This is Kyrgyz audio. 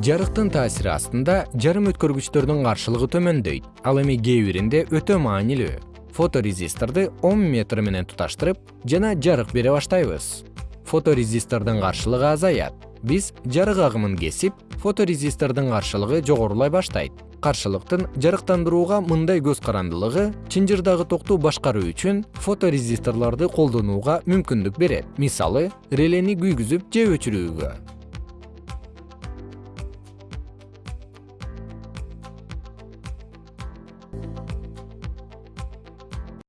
жарыктын таасири астында жарым өткөргүчтөрдүн каршылыгы төмөндөйт. Ал эми кээ биринде өтө маанилүү. Фоторезисторду он метр менен туташтырып жана жарык бере баштайбыз. Фоторезистордун каршылыгы азаят. Биз жарык агымын кесип фоторезистордун каршылыгы жогорулай баштайт. Каршылыктын жарыктандырууга мындай көз карандылыгы чынжырдагы токту башкаруу үчүн фоторезисторлорду колдонууга мүмкүндүк берет. Мисалы релени күйгүзүп же өчүрүүгө.